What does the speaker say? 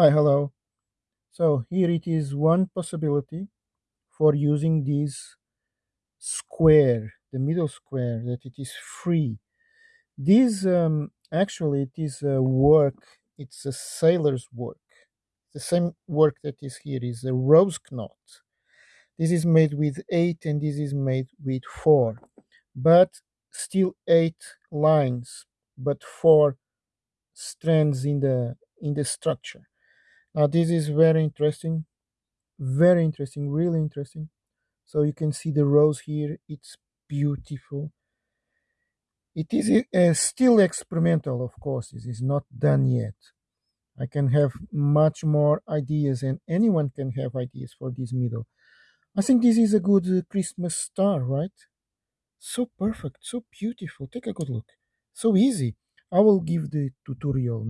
Hi, hello. So here it is one possibility for using this square, the middle square, that it is free. This um, actually it is a work. It's a sailor's work. The same work that is here is a rose knot. This is made with eight, and this is made with four, but still eight lines, but four strands in the in the structure. Now this is very interesting, very interesting, really interesting. So you can see the rose here. It's beautiful. It is uh, still experimental, of course. This is not done yet. I can have much more ideas, and anyone can have ideas for this middle. I think this is a good uh, Christmas star, right? So perfect, so beautiful. Take a good look. So easy. I will give the tutorial next.